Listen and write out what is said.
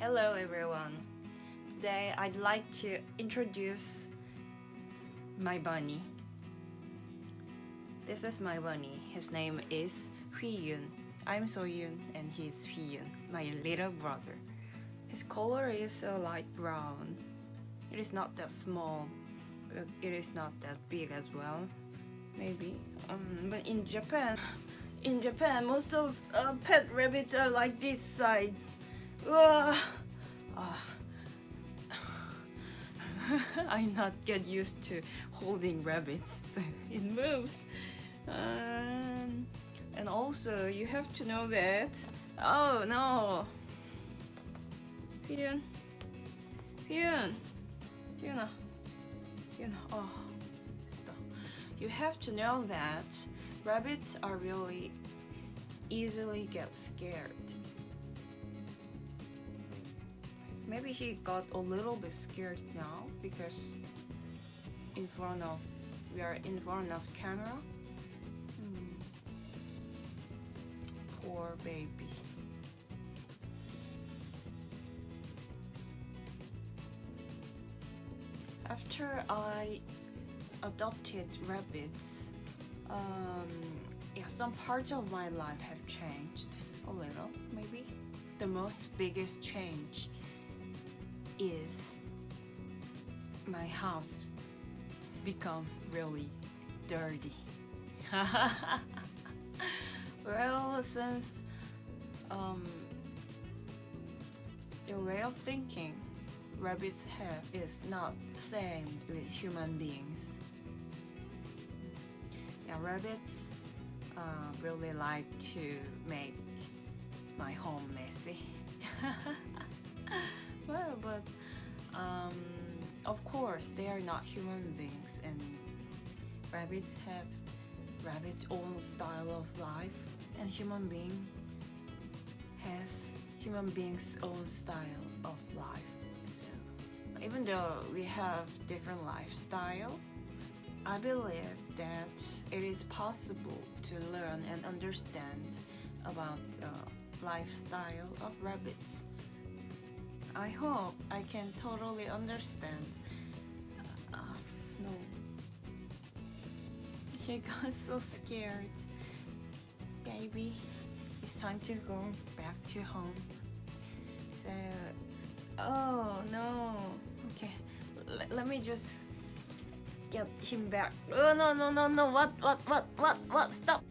Hello everyone. Today I'd like to introduce my bunny. This is my bunny. His name is Hui-yun. I'm So-yun and he's Hui-yun, my little brother. His color is a light brown. It is not that small. but It is not that big as well. Maybe. Um, but in Japan, in Japan, most of uh, pet rabbits are like this size. Ah. I not get used to holding rabbits. it moves. Um, and also, you have to know that. Oh no. Hyun. Hyun. Hyun. Hyun. Oh. You have to know that rabbits are really easily get scared. Maybe he got a little bit scared now because in front of we are in front of camera. Hmm. Poor baby. After I adopted rabbits, um, yeah, some parts of my life have changed a little, maybe. The most biggest change is my house become really dirty. well, since um, the way of thinking rabbits have is not the same with human beings. Yeah, rabbits uh, really like to make my home messy. well, of course they are not human beings and rabbits have rabbits own style of life and human being has human beings own style of life so even though we have different lifestyle I believe that it is possible to learn and understand about the lifestyle of rabbits I hope I can totally understand. He got so scared. Baby, it's time to go back to home. So, oh no. Okay, L let me just get him back. Oh no no no no! What what what what what? Stop!